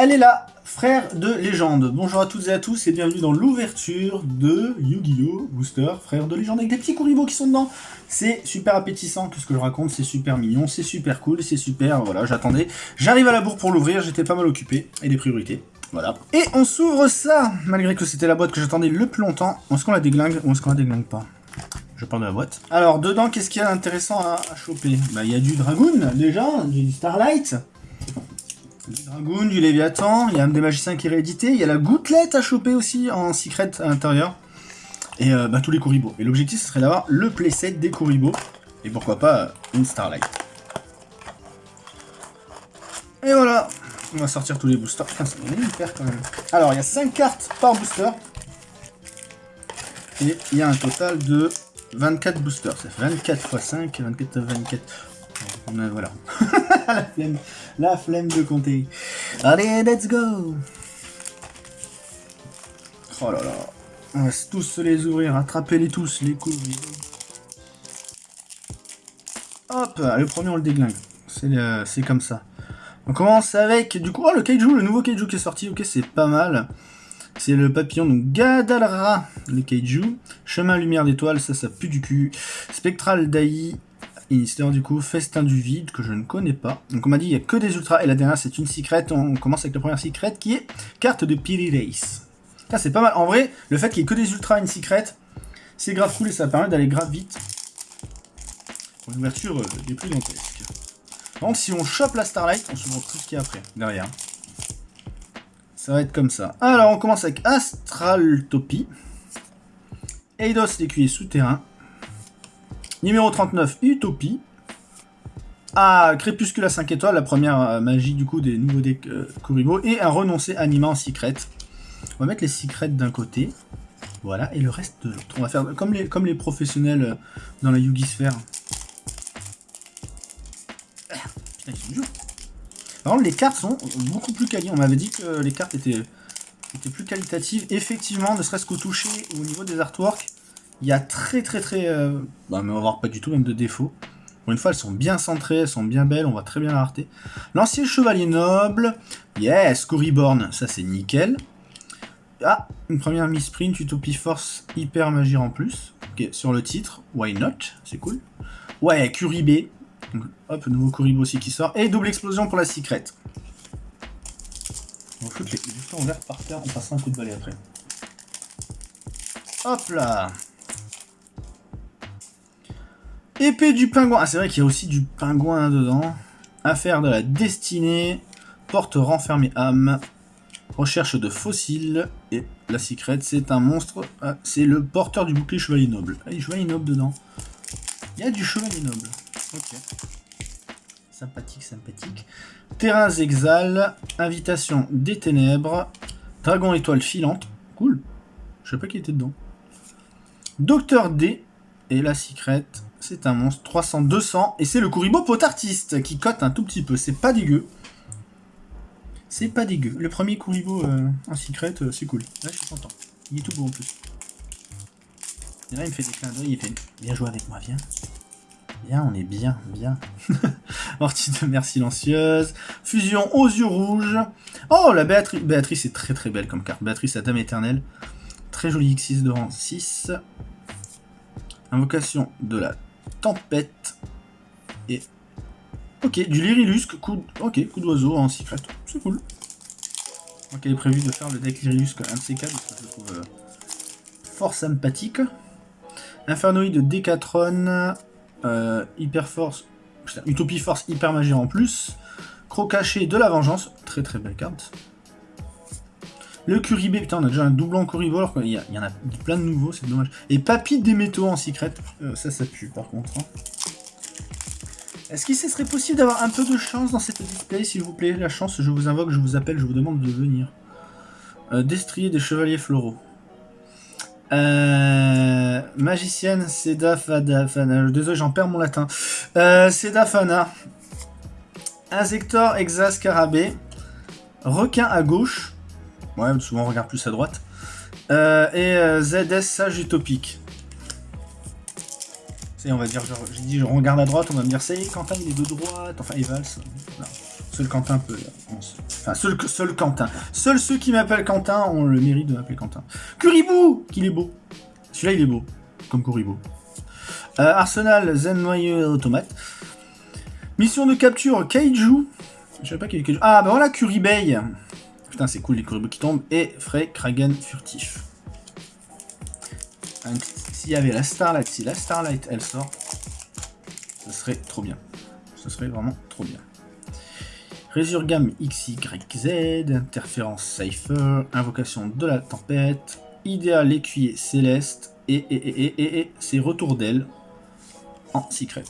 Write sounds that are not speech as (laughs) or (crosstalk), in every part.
Elle est là, frère de légende. Bonjour à toutes et à tous et bienvenue dans l'ouverture de Yu-Gi-Oh! Booster, frère de légende, avec des petits Kuribo qui sont dedans. C'est super appétissant, tout ce que je raconte, c'est super mignon, c'est super cool, c'est super, voilà, j'attendais. J'arrive à la bourre pour l'ouvrir, j'étais pas mal occupé, et des priorités. Voilà. Et on s'ouvre ça, malgré que c'était la boîte que j'attendais le plus longtemps. Est-ce qu'on la déglingue ou est-ce qu'on la déglingue pas? Je parle de la boîte. Alors, dedans, qu'est-ce qu'il y a d'intéressant à, choper? Bah, il y a du Dragoon, déjà, du Starlight, du Dragoon, du Léviathan, il y a des magiciens qui est réédité, il y a la gouttelette à choper aussi en secret à l'intérieur. Et euh, bah, tous les Kuribo. Et l'objectif, ce serait d'avoir le playset des Kuribo. Et pourquoi pas euh, une Starlight. Et voilà, on va sortir tous les boosters. Putain. Alors, il y a 5 cartes par booster. Et il y a un total de 24 boosters. Ça fait 24 x 5, 24 24. Voilà. (laughs) la, flemme, la flemme de compter. Allez, let's go Oh là là. On va tous les ouvrir. Attrapez-les tous, les coups. Hop, le premier on le déglingue. C'est comme ça. On commence avec, du coup, oh le kaiju, le nouveau kaiju qui est sorti, ok, c'est pas mal. C'est le papillon, donc Gadalra, le kaiju. Chemin lumière d'étoile, ça, ça pue du cul. Spectral Dai, Inister du coup, Festin du vide, que je ne connais pas. Donc on m'a dit il n'y a que des ultras, et la dernière c'est une secret. On commence avec la première secret qui est carte de Piri Race. C'est pas mal. En vrai, le fait qu'il n'y ait que des ultras, une secret, c'est grave cool et ça permet d'aller grave vite. Pour une ouverture euh, des plus dantesques. Donc si on chope la Starlight, on se tout ce qu'il y a après, derrière. Ça va être comme ça. Alors on commence avec Astraltopie. Eidos l'écuyer souterrain. Numéro 39, Utopie. Ah, Crépuscule à 5 étoiles, la première euh, magie du coup des nouveaux decks euh, Kuribo. Et un renoncé animant en secret. On va mettre les secrets d'un côté. Voilà, et le reste de l'autre. On va faire comme les, comme les professionnels euh, dans la Yugi Sphere. Ah, putain, ils sont durs. Par contre, les cartes sont beaucoup plus quali. On m'avait dit que les cartes étaient, étaient plus qualitatives. Effectivement, ne serait-ce qu'au toucher ou au niveau des artworks, il y a très très très... Euh... Bah, mais on va voir pas du tout même de défaut. Pour une fois, elles sont bien centrées, elles sont bien belles, on voit très bien la rareté. L'ancien chevalier noble, yes, Coryborn, ça c'est nickel. Ah, une première sprint Utopie Force, hyper magie en plus. Ok, sur le titre, why not, c'est cool. Ouais, Curibé, hop, nouveau Kuribo aussi qui sort. Et double explosion pour la secret. On va foutre les par terre, on passera un coup de balai après. Hop là Épée du pingouin. Ah, c'est vrai qu'il y a aussi du pingouin dedans. Affaire de la destinée. Porte renfermée âme. Recherche de fossiles. Et la secret, c'est un monstre. Ah, c'est le porteur du bouclier chevalier noble. Ah, il y a chevalier noble dedans. Il y a du chevalier noble. Ok. Sympathique, sympathique. Terrain exal. Invitation des ténèbres. Dragon étoile filante. Cool. Je sais pas qui était dedans. Docteur D. Et la secret, c'est un monstre. 300, 200. Et c'est le Kuribo potartiste qui cote un tout petit peu. C'est pas dégueu. C'est pas dégueu. Le premier Kuribo euh, en secret, euh, c'est cool. Là, je suis content. Il est tout beau en plus. Et là, il me fait des clins d'œil. Il fait Viens jouer avec moi, viens. Bien, on est bien, bien. (laughs) Ortie de mer silencieuse. Fusion aux yeux rouges. Oh, la Béatrice. Béatrice est très très belle comme carte. Béatrice, la dame éternelle. Très jolie X6 de rang 6. Invocation de la tempête. Et... Ok, du Lyrilusque, coup, ok, coup d'oiseau en secret. C'est cool. Donc elle est prévu de faire le deck Lyrilusque un de ces quatre, je trouve euh, fort sympathique. Infernoïde de Decatron, euh, Hyper Force, Utopie Force Hyper Magie en plus. Crocaché de la Vengeance, très très belle carte. Le Curibé, putain, on a déjà un doublon Curibé, qu'il y, y, en a plein de nouveaux, c'est dommage. Et Papy des métaux en secret, euh, ça, ça pue par contre. Hein. Est-ce qu'il serait possible d'avoir un peu de chance dans cette display, s'il vous plaît? La chance, je vous invoque, je vous appelle, je vous demande de venir. Euh, Destrier des chevaliers floraux. Euh, magicienne Seda Fana. Désolé, j'en perds mon latin. Euh, Seda Fana. Insector. Requin à gauche. Ouais, souvent on regarde plus à droite. Euh, et euh, ZS Sage Utopique. C'est, on va dire, j'ai dit je regarde à droite, on va me dire, ça y est, Quentin il est de droite, enfin il valse. Seul Quentin peut, Enfin, seul, seul Quentin. Seuls ceux qui m'appellent Quentin ont le mérite de m'appeler Quentin. Curibou Qu'il est beau. Celui-là, il est beau. Comme Kuribo. Euh, Arsenal, Zen Noyeux Automate. Mission de capture, Kaiju. Je sais pas y a Kaiju. Ah, bah voilà, Curibay. Putain, c'est cool les Kuribo qui tombent. Et Frey Kragen furtif. S'il y avait la Starlight, si la Starlight elle sort, ce serait trop bien. Ce serait vraiment trop bien. Résurgam XYZ, interférence Cypher, invocation de la tempête, idéal écuyer céleste, et, c'est retour d'elle en secret.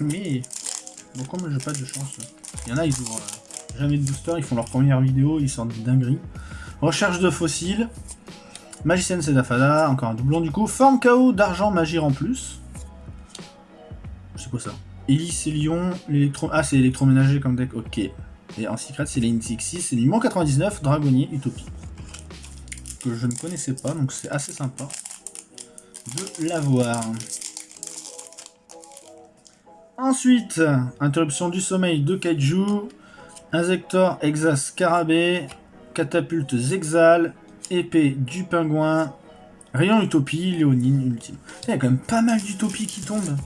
Mais, bon, comme j'ai pas de chance, il y en a, ils ouvrent euh, jamais de booster, ils font leur première vidéo, ils sortent des dingueries. Recherche de fossiles, magicienne Sedafada, encore un doublon du coup, forme KO d'argent magie en plus. C'est quoi ça? Hélice et Lion. Ah, c'est électroménager comme deck, ok. Et en secret, c'est les 6 c'est numéro 99, Dragonnier, Utopie. Que je ne connaissais pas, donc c'est assez sympa de l'avoir. Ensuite, interruption du sommeil de Kaiju, Inzector, Exas, Scarabée, Catapulte, Zexal, Épée du Pingouin, Rayon Utopie, Léonine, Ultime. Il y a quand même pas mal d'utopies qui tombent.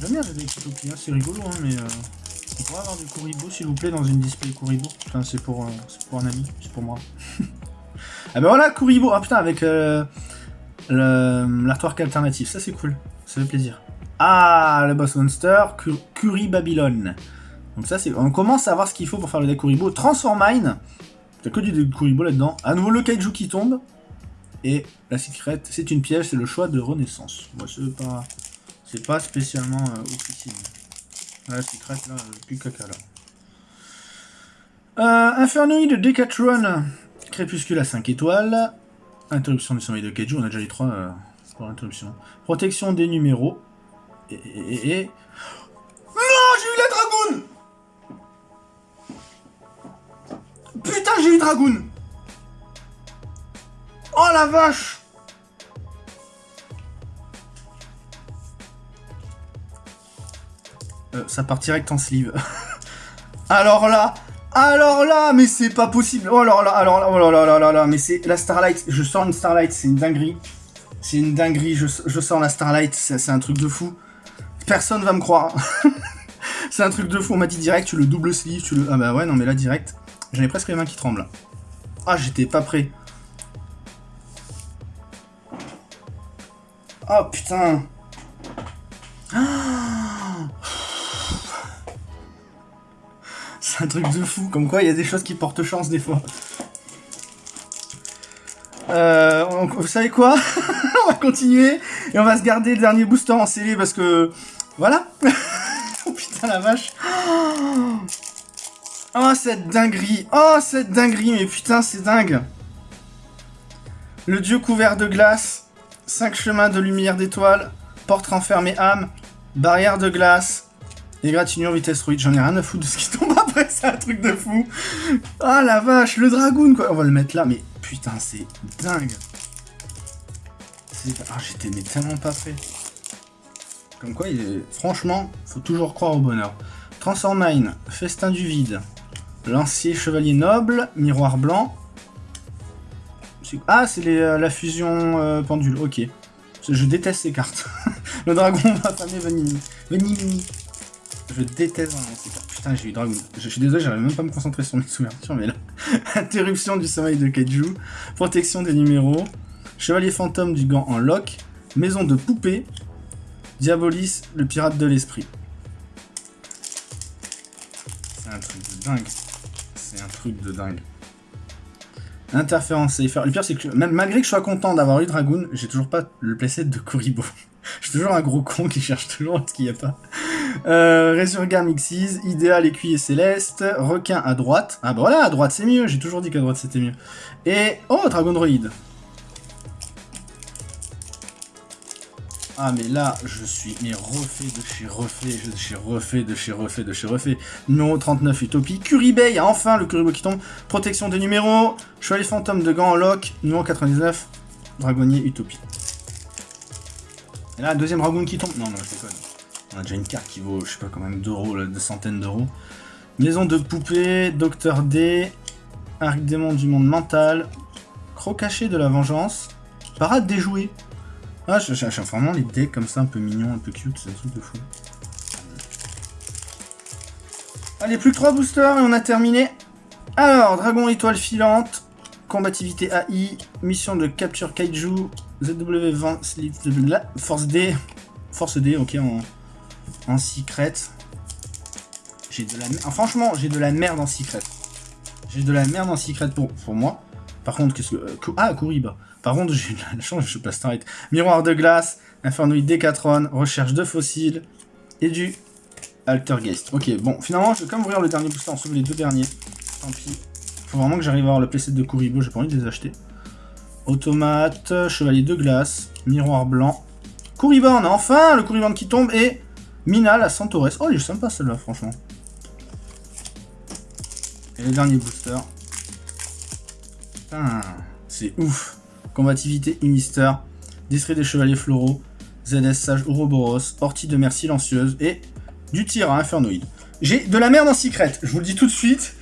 J'aime bien les utopies, hein, c'est rigolo, hein, mais euh, on pourrait avoir du Kuribo s'il vous plaît dans une display Kuribo. Enfin, c'est pour, euh, pour un ami, c'est pour moi. (laughs) Ah ben voilà, Kuribo. Ah putain, avec euh, l'artwork alternatif. Ça, c'est cool. Ça fait plaisir. Ah, le boss monster, Curi Babylon. Donc ça, c'est... On commence à voir ce qu'il faut pour faire le deck Kuribo. Transformine. T'as que du Kuribo là-dedans. À nouveau, le Kaiju qui tombe. Et la secret, c'est une piège, c'est le choix de renaissance. Moi, c'est pas... C'est pas spécialement euh, officiel. La secret, là, plus caca, là. Euh, Infernoid Decathlon. Crépuscule à 5 étoiles. Interruption du sommeil de Kaiju, on a déjà les 3 euh, pour l'interruption. Protection des numéros. Et, et, Non, j'ai eu la dragoune Putain, j'ai eu dragoune Oh la vache euh, Ça part direct en sleeve. (laughs) Alors là, alors là, mais c'est pas possible. Oh là là, alors là, oh là là là là mais c'est la Starlight. Je sens une Starlight, c'est une dinguerie. C'est une dinguerie, je, sens la Starlight, c'est un truc de fou. Personne va me croire. (laughs) c'est un truc de fou, on m'a dit direct, tu le double sleeve, tu le... Ah bah ouais, non mais là, direct, j'en ai presque les mains qui tremblent. Ah, j'étais pas prêt. Oh putain. Ah C'est un truc de fou, comme quoi il y a des choses qui portent chance des fois. Euh, vous savez quoi? (laughs) On va continuer et on va se garder le dernier booster en scellé parce que... Voilà (laughs) Oh putain la vache Oh cette dinguerie Oh cette dinguerie Mais putain c'est dingue Le dieu couvert de glace 5 chemins de lumière d'étoiles Porte renfermée âme Barrière de glace Égratignure vitesse ruide, j'en ai rien à foutre de ce qui tombe (laughs) après, c'est un truc de fou. Ah la vache, le dragoon quoi. On va le mettre là, mais putain, c'est dingue. Ah, j'étais tellement pas fait. Comme quoi, il est... franchement, faut toujours croire au bonheur. Transformine, Festin du vide, Lancier Chevalier Noble, Miroir Blanc. Ah, c'est euh, la fusion euh, pendule, ok. Je déteste ces cartes. (laughs) le dragon va famer Venimini. Venimini. Je déteste ces cartes. Putain, j'ai eu Dragon. Je, suis désolé, j'arrive même pas me concentrer sur mes ouvertures, mais là. (laughs) Interruption du sommeil de Kaiju. Protection des numéros. Chevalier fantôme du gant en lock. Maison de poupée. Diabolis, le pirate de l'esprit. C'est un truc de dingue. C'est un truc de dingue. Interférence safer. Le pire, c'est que même malgré que je sois content d'avoir eu Dragoon, j'ai toujours pas le playset de Kuribo. (laughs) je suis toujours un gros con qui cherche toujours ce qu'il n'y a pas. Euh, Resurgam Xyz, Idéal Écuyer Céleste, Requin à droite. Ah bah voilà, à droite c'est mieux, j'ai toujours dit qu'à droite c'était mieux. Et... Oh, Dragon Droid Ah mais là, je suis mais refait de chez refait, je suis refait de chez refait de chez refait. Numéro 39, Utopie. Curibay, enfin le Curibo qui tombe. Protection des numéros. Chevalier fantôme de gants en lock. Numéro 99, Dragonnier Utopie. Et là, deuxième dragon qui tombe. Non, non, je déconne. On a déjà une carte qui vaut, je sais pas combien d'euros, de centaines d'euros. Maison de poupée, Docteur D, Arc démon du monde mental, Crocaché de la vengeance, Parade des jouets. Ah, je cherche vraiment les decks comme ça, un peu mignons, un peu cute, c'est un truc de fou. Allez, plus que 3 boosters et on a terminé. Alors, Dragon étoile filante, combativité AI, mission de capture kaiju, ZW20, force D, force D, ok, en, en secret. J'ai de la ah, franchement, j'ai de la merde en secret. J'ai de la merde en secret pour, pour moi. Par contre, qu'est-ce que... Euh, ah, Kuriba. Par contre, (laughs) j'ai la chance, je passe target. Miroir de glace, Infernoid Decatron, recherche de fossiles et du Altergeist. Ok, bon, finalement, je vais quand même ouvrir le dernier booster en sauve les deux derniers. Tant pis. Faut vraiment que j'arrive à avoir le playset de Kuribo, j'ai pas envie de les acheter. Automate, chevalier de glace, miroir blanc. Kuriban, enfin le Kuriban qui tombe et Mina la Centaurès. Oh, il est sympa celle-là, franchement. Et le dernier booster. C'est ouf. Combativité Unister, Distrait des Chevaliers Floraux, ZS Sage Ouroboros, Ortie de mer silencieuse et du tir à Infernoid. J'ai de la merde en secret, je vous le dis tout de suite.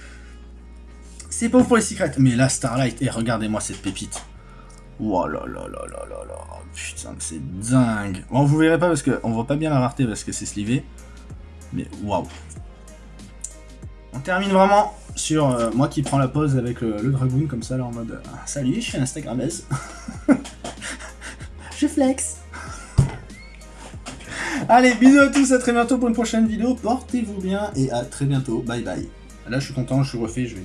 C'est pauvre pour les secrets. Mais là, Starlight, et regardez-moi cette pépite. Oh là là là là là là. Putain, c'est dingue. Bon, vous verrez pas parce qu'on voit pas bien la rareté parce que c'est slivé. Mais waouh. On termine vraiment sur euh, moi qui prends la pause avec le, Dragoon comme ça là en mode ah, Salut, je suis Instagrammeuse. (laughs) je flex. Allez, bisous à tous, à très bientôt pour une prochaine vidéo. Portez-vous bien et à très bientôt. Bye bye. Là, je suis content, je suis refait, je vais